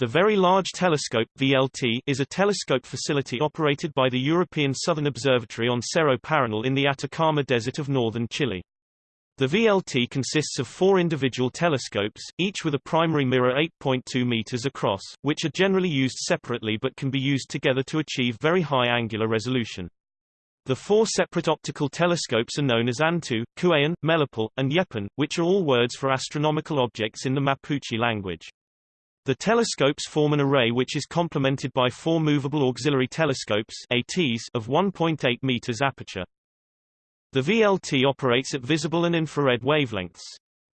The Very Large Telescope VLT, is a telescope facility operated by the European Southern Observatory on Cerro Paranal in the Atacama Desert of northern Chile. The VLT consists of four individual telescopes, each with a primary mirror 8.2 meters across, which are generally used separately but can be used together to achieve very high angular resolution. The four separate optical telescopes are known as Antu, Kueyen, Melipal, and Yepun, which are all words for astronomical objects in the Mapuche language. The telescopes form an array which is complemented by four movable auxiliary telescopes ATs of 1.8 meters aperture. The VLT operates at visible and infrared wavelengths.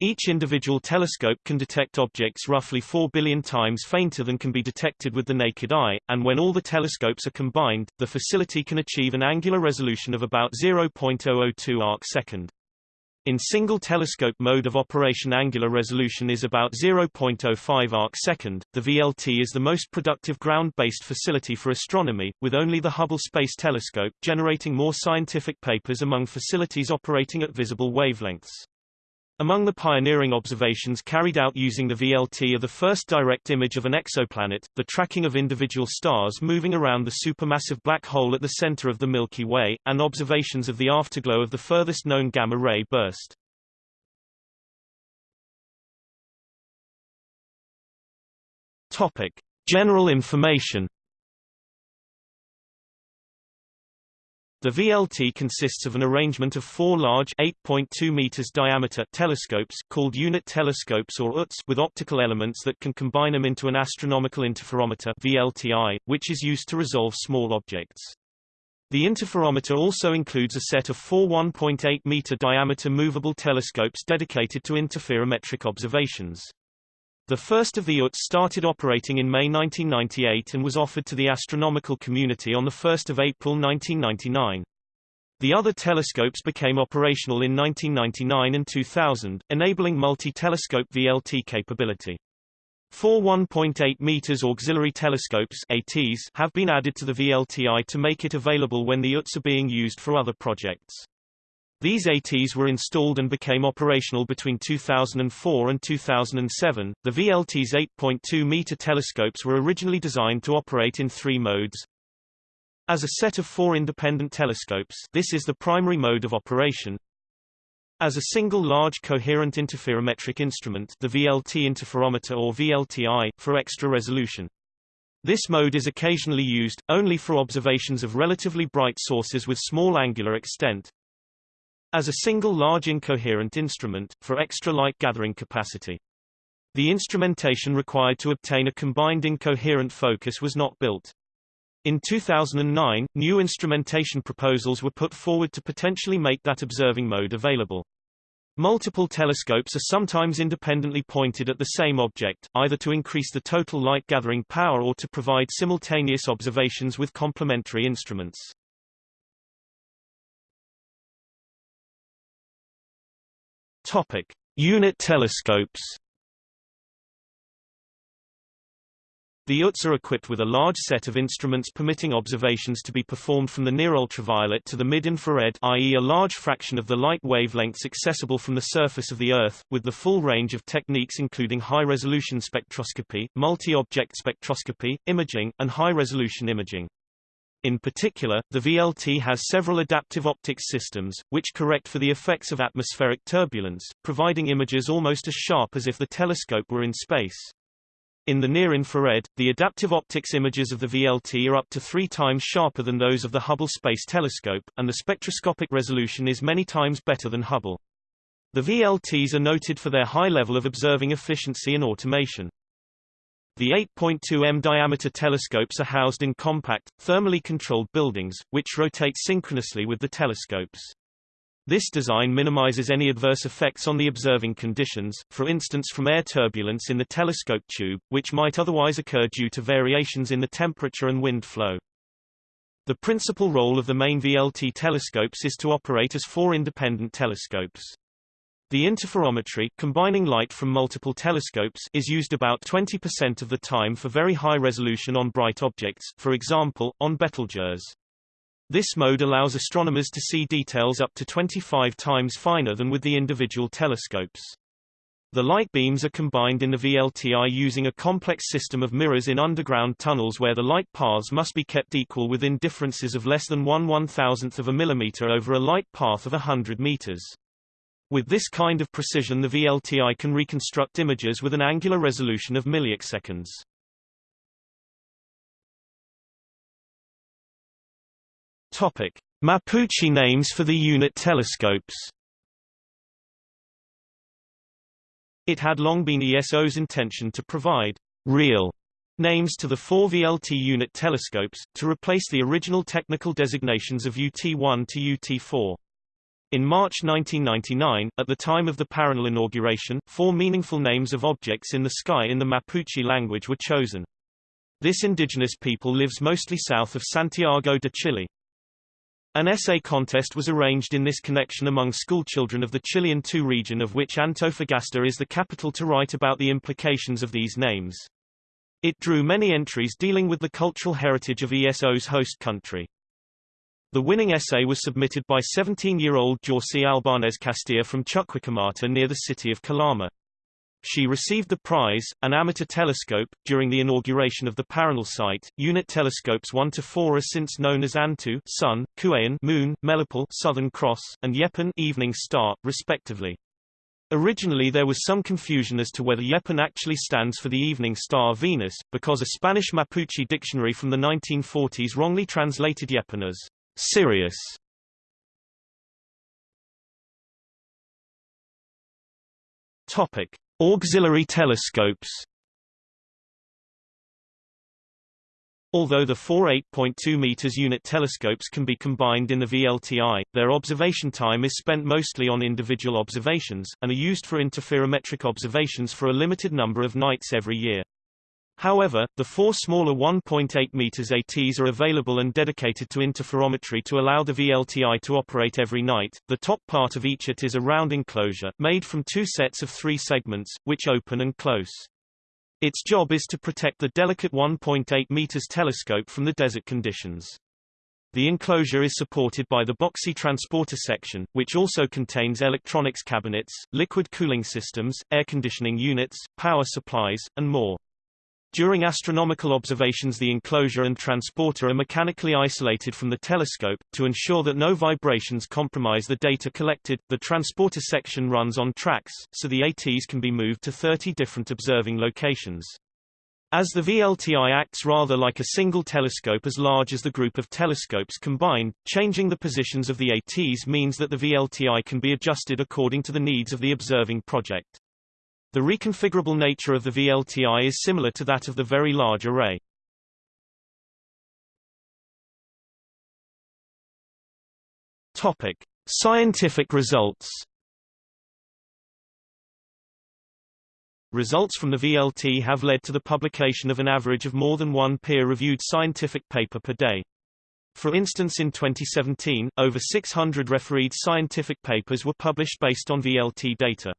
Each individual telescope can detect objects roughly 4 billion times fainter than can be detected with the naked eye, and when all the telescopes are combined, the facility can achieve an angular resolution of about 0.002 arc-second. In single telescope mode of operation angular resolution is about 0.05 arc-second. The VLT is the most productive ground-based facility for astronomy, with only the Hubble Space Telescope generating more scientific papers among facilities operating at visible wavelengths. Among the pioneering observations carried out using the VLT are the first direct image of an exoplanet, the tracking of individual stars moving around the supermassive black hole at the center of the Milky Way, and observations of the afterglow of the furthest known gamma-ray burst. Topic. General information The VLT consists of an arrangement of four large 8.2 meters diameter telescopes called unit telescopes or UTs with optical elements that can combine them into an astronomical interferometer VLTI, which is used to resolve small objects. The interferometer also includes a set of four 1.8 meter diameter movable telescopes dedicated to interferometric observations. The first of the UTs started operating in May 1998 and was offered to the astronomical community on 1 April 1999. The other telescopes became operational in 1999 and 2000, enabling multi-telescope VLT capability. Four 1.8 meters auxiliary telescopes ATs have been added to the VLTI to make it available when the UTs are being used for other projects. These ATs were installed and became operational between 2004 and 2007. The VLT's 8.2 meter telescopes were originally designed to operate in three modes. As a set of four independent telescopes, this is the primary mode of operation. As a single large coherent interferometric instrument, the VLT interferometer or VLTI, for extra resolution. This mode is occasionally used, only for observations of relatively bright sources with small angular extent, as a single large incoherent instrument, for extra light gathering capacity. The instrumentation required to obtain a combined incoherent focus was not built. In 2009, new instrumentation proposals were put forward to potentially make that observing mode available. Multiple telescopes are sometimes independently pointed at the same object, either to increase the total light gathering power or to provide simultaneous observations with complementary instruments. Topic: Unit telescopes. The UTs are equipped with a large set of instruments permitting observations to be performed from the near-ultraviolet to the mid-infrared i.e. a large fraction of the light wavelengths accessible from the surface of the Earth, with the full range of techniques including high-resolution spectroscopy, multi-object spectroscopy, imaging, and high-resolution imaging. In particular, the VLT has several adaptive optics systems, which correct for the effects of atmospheric turbulence, providing images almost as sharp as if the telescope were in space. In the near-infrared, the adaptive optics images of the VLT are up to three times sharper than those of the Hubble Space Telescope, and the spectroscopic resolution is many times better than Hubble. The VLTs are noted for their high level of observing efficiency and automation. The 8.2 m diameter telescopes are housed in compact, thermally controlled buildings, which rotate synchronously with the telescopes. This design minimizes any adverse effects on the observing conditions, for instance from air turbulence in the telescope tube, which might otherwise occur due to variations in the temperature and wind flow. The principal role of the main VLT telescopes is to operate as four independent telescopes. The interferometry combining light from multiple telescopes is used about 20% of the time for very high resolution on bright objects, for example, on Betelgeuse. This mode allows astronomers to see details up to 25 times finer than with the individual telescopes. The light beams are combined in the VLTI using a complex system of mirrors in underground tunnels where the light paths must be kept equal within differences of less than 1 one-thousandth of a millimeter over a light path of 100 meters. With this kind of precision the VLTI can reconstruct images with an angular resolution of milliseconds. Topic: Mapuche names for the unit telescopes. It had long been ESO's intention to provide real names to the four VLT unit telescopes, to replace the original technical designations of UT1 to UT4. In March 1999, at the time of the Paranal inauguration, four meaningful names of objects in the sky in the Mapuche language were chosen. This indigenous people lives mostly south of Santiago de Chile. An essay contest was arranged in this connection among schoolchildren of the Chilean II region of which Antofagasta is the capital to write about the implications of these names. It drew many entries dealing with the cultural heritage of ESO's host country. The winning essay was submitted by 17-year-old Jorssy Albanez Castilla from Chuquicamata near the city of Calama. She received the prize, an amateur telescope, during the inauguration of the Paranal site. Unit telescopes 1 to 4 are since known as Antu Sun, Kueyen Moon, Melipal Southern Cross, and Yepun Evening Star, respectively. Originally there was some confusion as to whether Yepun actually stands for the evening star Venus, because a Spanish Mapuche dictionary from the 1940s wrongly translated Yepun as Sirius. Topic: Auxiliary telescopes Although the four 8.2 meters unit telescopes can be combined in the VLTI, their observation time is spent mostly on individual observations, and are used for interferometric observations for a limited number of nights every year. However, the four smaller 1.8 meters ATs are available and dedicated to interferometry to allow the VLTI to operate every night. The top part of each AT is a round enclosure, made from two sets of three segments, which open and close. Its job is to protect the delicate 1.8 meters telescope from the desert conditions. The enclosure is supported by the boxy transporter section, which also contains electronics cabinets, liquid cooling systems, air conditioning units, power supplies, and more. During astronomical observations the enclosure and transporter are mechanically isolated from the telescope. To ensure that no vibrations compromise the data collected, the transporter section runs on tracks, so the ATs can be moved to 30 different observing locations. As the VLTI acts rather like a single telescope as large as the group of telescopes combined, changing the positions of the ATs means that the VLTI can be adjusted according to the needs of the observing project. The reconfigurable nature of the VLTI is similar to that of the Very Large Array. Topic: Scientific results. Results from the VLT have led to the publication of an average of more than one peer-reviewed scientific paper per day. For instance in 2017, over 600 refereed scientific papers were published based on VLT data.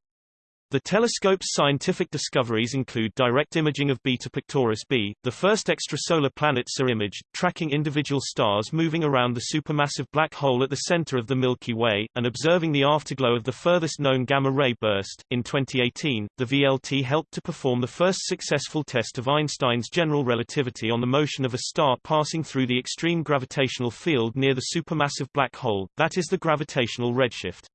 The telescope's scientific discoveries include direct imaging of Beta Pictoris b, the first extrasolar planet SAR imaged, tracking individual stars moving around the supermassive black hole at the center of the Milky Way, and observing the afterglow of the furthest known gamma-ray burst. In 2018, the VLT helped to perform the first successful test of Einstein's general relativity on the motion of a star passing through the extreme gravitational field near the supermassive black hole, that is the gravitational redshift.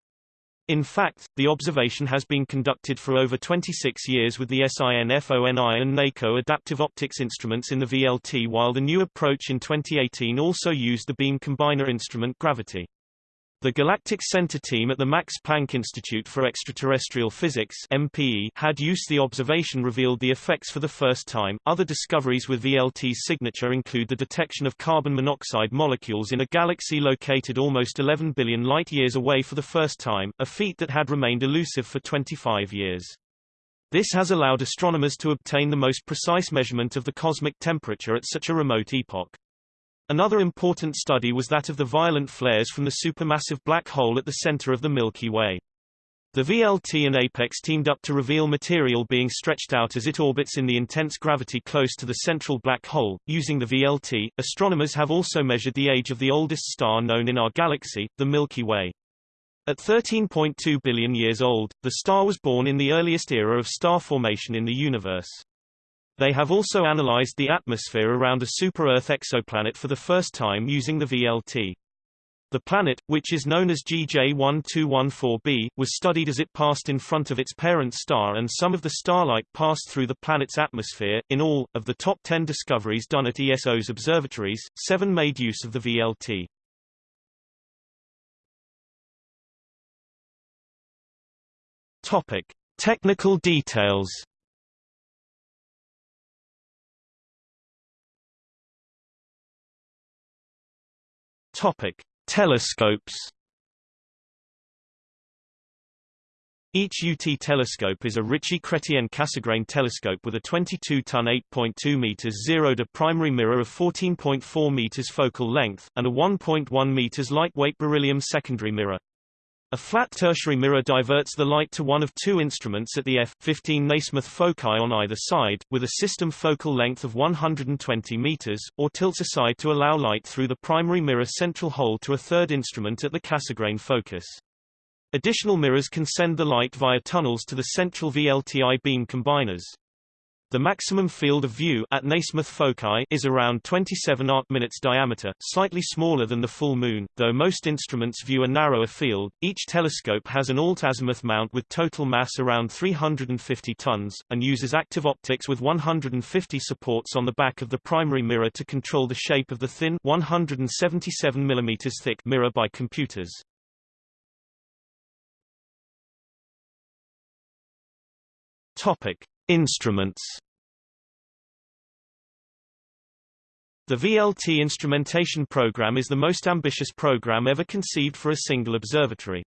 In fact, the observation has been conducted for over 26 years with the SINFONI and NACO adaptive optics instruments in the VLT while the new approach in 2018 also used the beam combiner instrument Gravity. The Galactic Center team at the Max Planck Institute for Extraterrestrial Physics (MPE) had used the observation revealed the effects for the first time. Other discoveries with VLT's signature include the detection of carbon monoxide molecules in a galaxy located almost 11 billion light-years away for the first time, a feat that had remained elusive for 25 years. This has allowed astronomers to obtain the most precise measurement of the cosmic temperature at such a remote epoch. Another important study was that of the violent flares from the supermassive black hole at the center of the Milky Way. The VLT and APEX teamed up to reveal material being stretched out as it orbits in the intense gravity close to the central black hole. Using the VLT, astronomers have also measured the age of the oldest star known in our galaxy, the Milky Way. At 13.2 billion years old, the star was born in the earliest era of star formation in the universe. They have also analyzed the atmosphere around a super-Earth exoplanet for the first time using the VLT. The planet, which is known as GJ1214b, was studied as it passed in front of its parent star and some of the starlight passed through the planet's atmosphere. In all, of the top 10 discoveries done at ESO's observatories, seven made use of the VLT. Topic: Technical details. Topic: Telescopes Each UT telescope is a Ritchey-Chrétien-Cassegrain telescope with a 22-ton 8.2 meters Zerodur primary mirror of 14.4 meters focal length, and a 1.1 meters lightweight beryllium secondary mirror. A flat tertiary mirror diverts the light to one of two instruments at the f15 Nasmyth foci on either side, with a system focal length of 120 meters, or tilts aside to allow light through the primary mirror central hole to a third instrument at the Cassegrain focus. Additional mirrors can send the light via tunnels to the central VLTI beam combiners. The maximum field of view at Nasmyth foci is around 27 arc-minutes diameter, slightly smaller than the full moon, though most instruments view a narrower field. Each telescope has an alt-azimuth mount with total mass around 350 tons, and uses active optics with 150 supports on the back of the primary mirror to control the shape of the thin 177 mm thick mirror by computers. Topic: Instruments The VLT instrumentation program is the most ambitious program ever conceived for a single observatory.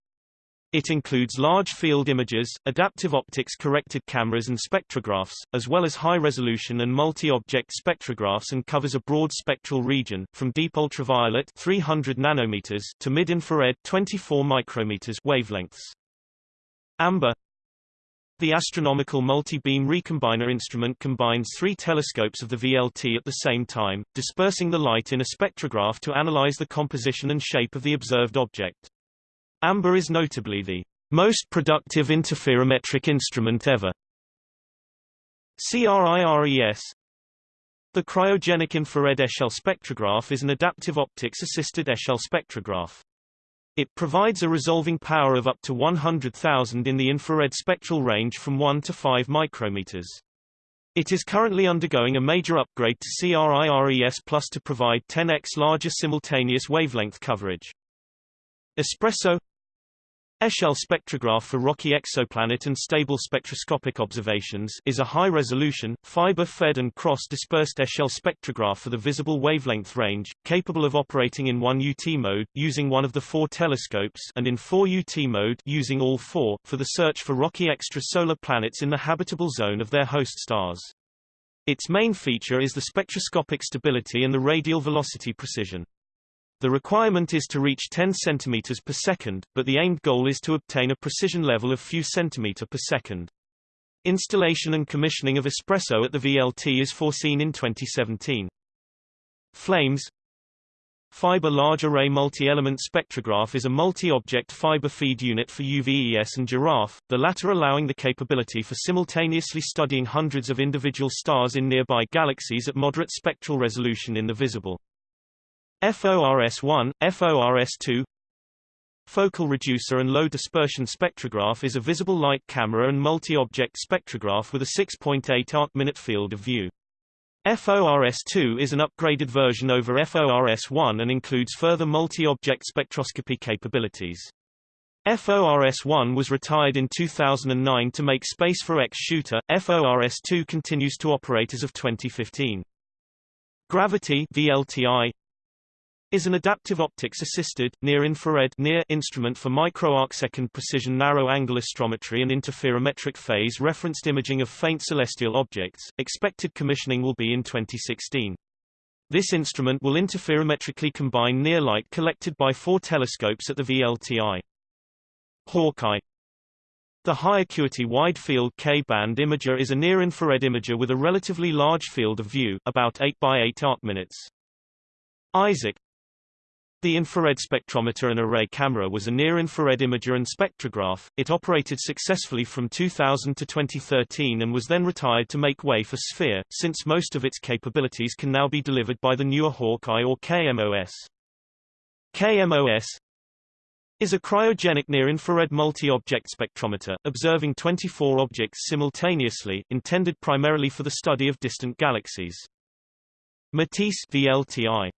It includes large field images, adaptive optics corrected cameras and spectrographs, as well as high-resolution and multi-object spectrographs and covers a broad spectral region, from deep ultraviolet 300 nanometers to mid-infrared 24 micrometers wavelengths. AMBER the astronomical multi-beam recombiner instrument combines three telescopes of the VLT at the same time, dispersing the light in a spectrograph to analyze the composition and shape of the observed object. AMBER is notably the most productive interferometric instrument ever. CRIRES The cryogenic infrared Echelle spectrograph is an adaptive optics-assisted Echelle spectrograph. It provides a resolving power of up to 100,000 in the infrared spectral range from 1 to 5 micrometers. It is currently undergoing a major upgrade to CRIRES Plus to provide 10x larger simultaneous wavelength coverage. Espresso Echelle spectrograph for rocky exoplanet and stable spectroscopic observations is a high-resolution, fiber-fed and cross-dispersed Echelle spectrograph for the visible wavelength range, capable of operating in 1 UT mode, using one of the four telescopes and in 4 UT mode using all four, for the search for rocky extrasolar planets in the habitable zone of their host stars. Its main feature is the spectroscopic stability and the radial velocity precision. The requirement is to reach 10 cm per second, but the aimed goal is to obtain a precision level of few cm per second. Installation and commissioning of Espresso at the VLT is foreseen in 2017. Flames Fiber Large Array Multi-Element Spectrograph is a multi-object fiber feed unit for UVES and Giraffe, the latter allowing the capability for simultaneously studying hundreds of individual stars in nearby galaxies at moderate spectral resolution in the visible. FORS-1, FORS-2 Focal reducer and low dispersion spectrograph is a visible light camera and multi-object spectrograph with a 6.8 arc-minute field of view. FORS-2 is an upgraded version over FORS-1 and includes further multi-object spectroscopy capabilities. FORS-1 was retired in 2009 to make space for X-Shooter. FORS-2 continues to operate as of 2015. Gravity VLTI is an adaptive optics-assisted, near-infrared near instrument for micro-arcsecond precision narrow-angle astrometry and interferometric phase referenced imaging of faint celestial objects. Expected commissioning will be in 2016. This instrument will interferometrically combine near light collected by four telescopes at the VLTI. HAWK-I The high-acuity wide-field K-band imager is a near-infrared imager with a relatively large field of view about 8 by 8 arc minutes. Isaac the infrared spectrometer and array camera was a near-infrared imager and spectrograph. It operated successfully from 2000 to 2013 and was then retired to make way for Sphere, since most of its capabilities can now be delivered by the newer HAWK-I or KMOS. KMOS is a cryogenic near-infrared multi-object spectrometer, observing 24 objects simultaneously, intended primarily for the study of distant galaxies. Matisse VLTI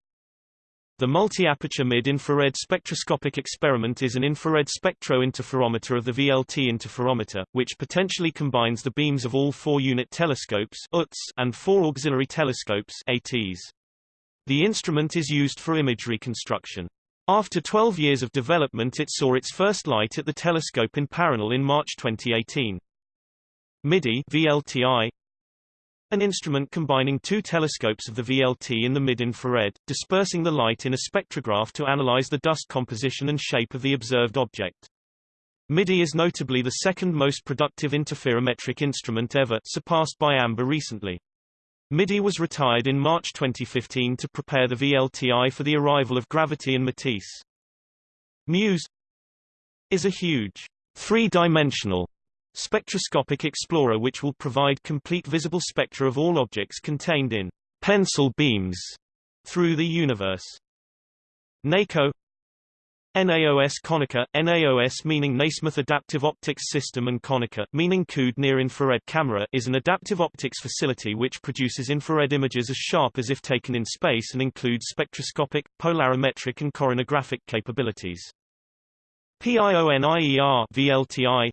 the multi-aperture mid-infrared spectroscopic experiment is an infrared spectro-interferometer of the VLT interferometer, which potentially combines the beams of all four unit telescopes and four auxiliary telescopes ATs. The instrument is used for image reconstruction. After 12 years of development it saw its first light at the telescope in Paranal in March 2018. MIDI VLTI an instrument combining two telescopes of the VLT in the mid-infrared, dispersing the light in a spectrograph to analyze the dust composition and shape of the observed object. MIDI is notably the second most productive interferometric instrument ever, surpassed by AMBER recently. MIDI was retired in March 2015 to prepare the VLTI for the arrival of Gravity and Matisse. MUSE is a huge, three-dimensional spectroscopic explorer which will provide complete visible spectra of all objects contained in pencil beams through the universe. NACO NAOS CONICA, NAOS meaning Nasmyth Adaptive Optics System and CONICA, meaning Coudé Near-Infrared Camera is an adaptive optics facility which produces infrared images as sharp as if taken in space and includes spectroscopic, polarimetric and coronagraphic capabilities. PIONIER VLTI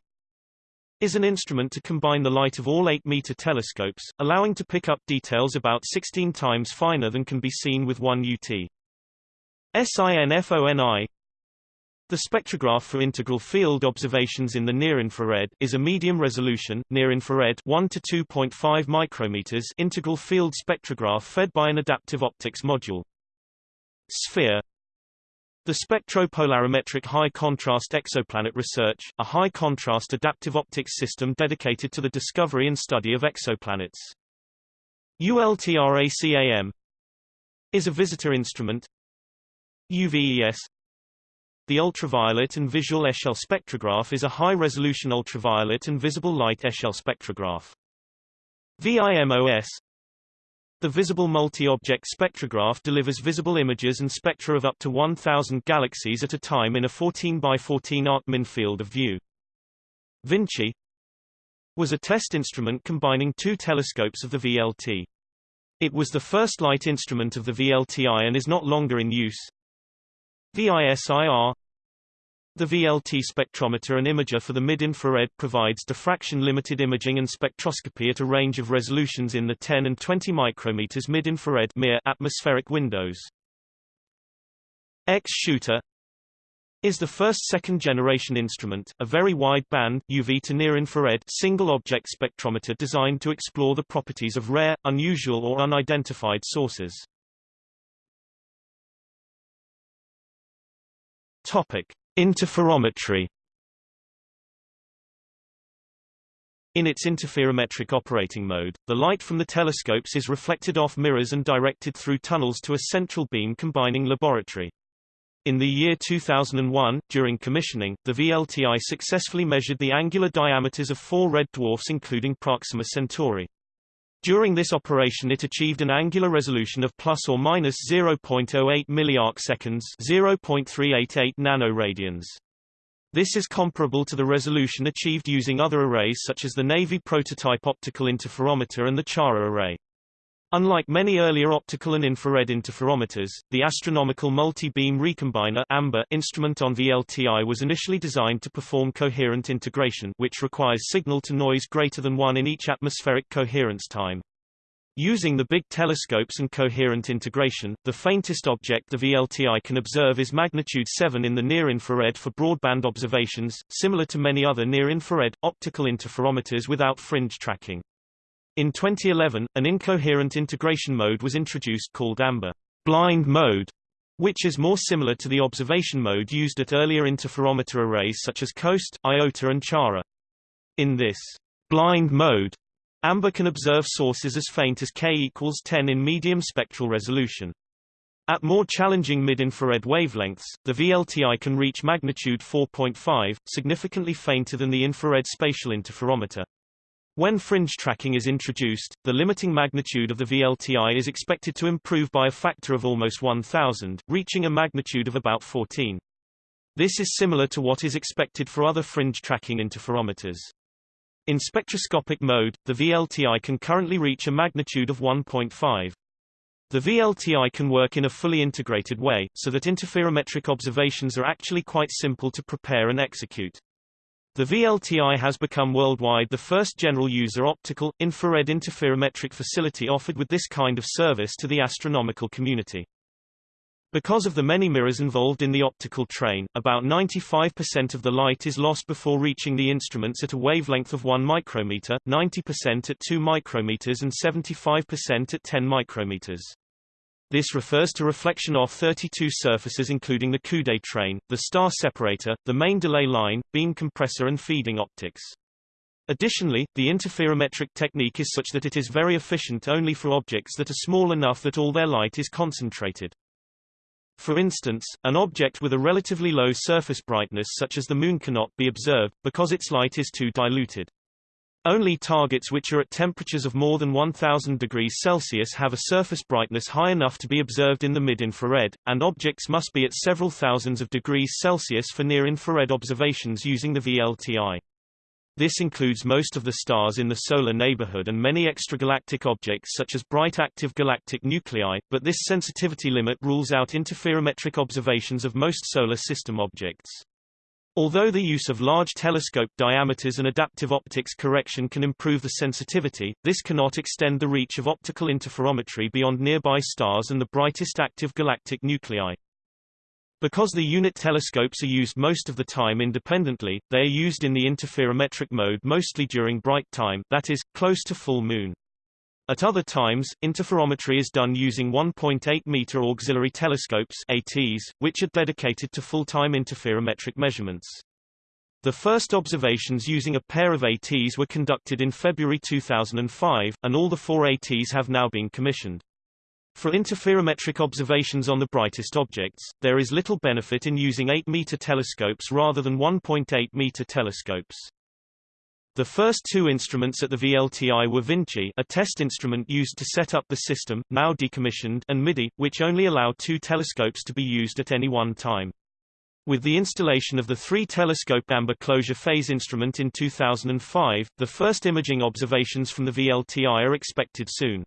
is an instrument to combine the light of all 8-meter telescopes, allowing to pick up details about 16 times finer than can be seen with one UT. SINFONI the spectrograph for integral field observations in the near-infrared is a medium-resolution, near-infrared 1 to 2.5 micrometers integral field spectrograph fed by an adaptive optics module. Sphere the Spectropolarimetric High Contrast Exoplanet Research, a high-contrast adaptive optics system dedicated to the discovery and study of exoplanets. ULTRACAM is a visitor instrument. UVES The ultraviolet and visual Echelle spectrograph is a high-resolution ultraviolet and visible light Echelle spectrograph. VIMOS the visible multi-object spectrograph delivers visible images and spectra of up to 1,000 galaxies at a time in a 14 by 14 Arcmin field of view. Vinci was a test instrument combining two telescopes of the VLT. It was the first light instrument of the VLTI and is not longer in use. VISIR the VLT spectrometer and imager for the mid-infrared provides diffraction-limited imaging and spectroscopy at a range of resolutions in the 10 and 20 micrometers mid-infrared atmospheric windows. X-Shooter is the first second-generation instrument, a very wide-band, UV to near-infrared single-object spectrometer designed to explore the properties of rare, unusual or unidentified sources. Topic. Interferometry In its interferometric operating mode, the light from the telescopes is reflected off mirrors and directed through tunnels to a central beam combining laboratory. In the year 2001, during commissioning, the VLTI successfully measured the angular diameters of four red dwarfs including Proxima Centauri. During this operation it achieved an angular resolution of plus or minus 0.08 milliarcseconds 0.388 nanoradians. This is comparable to the resolution achieved using other arrays such as the Navy prototype optical interferometer and the Chara array. Unlike many earlier optical and infrared interferometers, the Astronomical Multi-Beam Recombiner AMBER instrument on VLTI was initially designed to perform coherent integration which requires signal-to-noise greater than 1 in each atmospheric coherence time. Using the big telescopes and coherent integration, the faintest object the VLTI can observe is magnitude 7 in the near-infrared for broadband observations, similar to many other near-infrared, optical interferometers without fringe tracking. In 2011, an incoherent integration mode was introduced called AMBER blind mode, which is more similar to the observation mode used at earlier interferometer arrays such as COAST, IOTA and CHARA. In this blind mode, AMBER can observe sources as faint as K equals 10 in medium spectral resolution. At more challenging mid-infrared wavelengths, the VLTI can reach magnitude 4.5, significantly fainter than the infrared spatial interferometer. When fringe tracking is introduced, the limiting magnitude of the VLTI is expected to improve by a factor of almost 1000, reaching a magnitude of about 14. This is similar to what is expected for other fringe tracking interferometers. In spectroscopic mode, the VLTI can currently reach a magnitude of 1.5. The VLTI can work in a fully integrated way, so that interferometric observations are actually quite simple to prepare and execute. The VLTI has become worldwide the first general-user optical, infrared interferometric facility offered with this kind of service to the astronomical community. Because of the many mirrors involved in the optical train, about 95% of the light is lost before reaching the instruments at a wavelength of 1 micrometer, 90% at 2 micrometers and 75% at 10 micrometers. This refers to reflection off 32 surfaces including the Coude train, the star separator, the main delay line, beam compressor and feeding optics. Additionally, the interferometric technique is such that it is very efficient only for objects that are small enough that all their light is concentrated. For instance, an object with a relatively low surface brightness such as the Moon cannot be observed, because its light is too diluted. Only targets which are at temperatures of more than 1000 degrees Celsius have a surface brightness high enough to be observed in the mid-infrared, and objects must be at several thousands of degrees Celsius for near-infrared observations using the VLTI. This includes most of the stars in the solar neighborhood and many extragalactic objects such as bright active galactic nuclei, but this sensitivity limit rules out interferometric observations of most solar system objects. Although the use of large telescope diameters and adaptive optics correction can improve the sensitivity, this cannot extend the reach of optical interferometry beyond nearby stars and the brightest active galactic nuclei. Because the unit telescopes are used most of the time independently, they are used in the interferometric mode mostly during bright time that is, close to full moon. At other times, interferometry is done using 1.8-meter auxiliary telescopes ATs, which are dedicated to full-time interferometric measurements. The first observations using a pair of ATs were conducted in February 2005, and all the four ATs have now been commissioned. For interferometric observations on the brightest objects, there is little benefit in using 8-meter telescopes rather than 1.8-meter telescopes. The first two instruments at the VLTI were Vinci a test instrument used to set up the system, now decommissioned and MIDI, which only allow two telescopes to be used at any one time. With the installation of the three-telescope amber closure phase instrument in 2005, the first imaging observations from the VLTI are expected soon.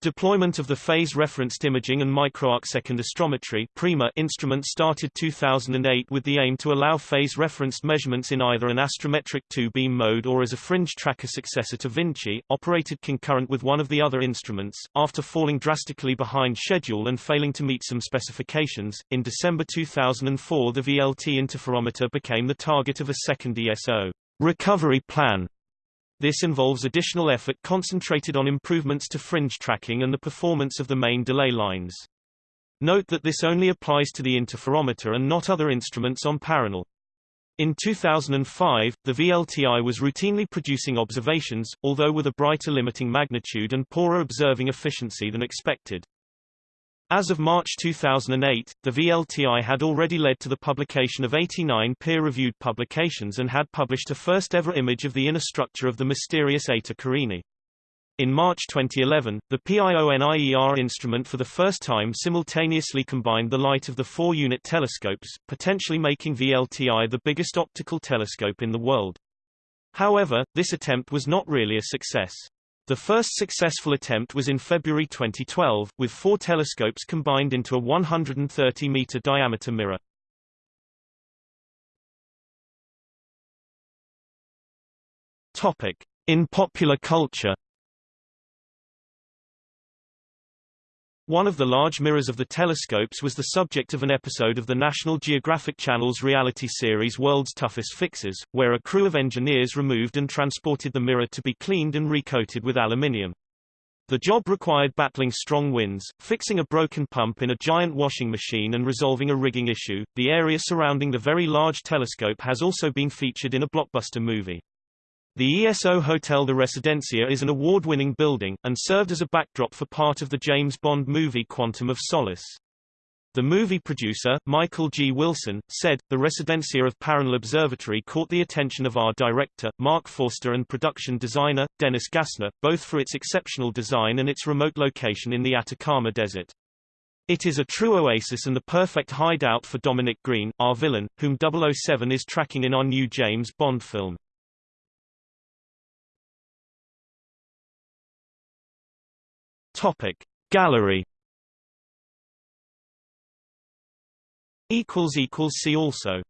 Deployment of the phase-referenced imaging and microarcsecond astrometry (PRIMA) instrument started 2008 with the aim to allow phase-referenced measurements in either an astrometric two-beam mode or as a fringe tracker successor to Vinci, operated concurrent with one of the other instruments. After falling drastically behind schedule and failing to meet some specifications, in December 2004 the VLT interferometer became the target of a second ESO recovery plan this involves additional effort concentrated on improvements to fringe tracking and the performance of the main delay lines. Note that this only applies to the interferometer and not other instruments on Paranal. In 2005, the VLTI was routinely producing observations, although with a brighter limiting magnitude and poorer observing efficiency than expected. As of March 2008, the VLTI had already led to the publication of 89 peer-reviewed publications and had published a first-ever image of the inner structure of the mysterious Eta Carinae. In March 2011, the PIONIER instrument for the first time simultaneously combined the light of the four-unit telescopes, potentially making VLTI the biggest optical telescope in the world. However, this attempt was not really a success. The first successful attempt was in February 2012, with four telescopes combined into a 130-meter diameter mirror. Topic. In popular culture One of the large mirrors of the telescopes was the subject of an episode of the National Geographic Channel's reality series World's Toughest Fixes, where a crew of engineers removed and transported the mirror to be cleaned and recoated with aluminium. The job required battling strong winds, fixing a broken pump in a giant washing machine and resolving a rigging issue. The area surrounding the very large telescope has also been featured in a blockbuster movie. The ESO Hotel de Residencia is an award-winning building, and served as a backdrop for part of the James Bond movie Quantum of Solace. The movie producer, Michael G. Wilson, said, The Residencia of Paranal Observatory caught the attention of our director, Marc Forster and production designer, Dennis Gassner, both for its exceptional design and its remote location in the Atacama Desert. It is a true oasis and the perfect hideout for Dominic Greene, our villain, whom 007 is tracking in our new James Bond film. Topic. Gallery equals equals see also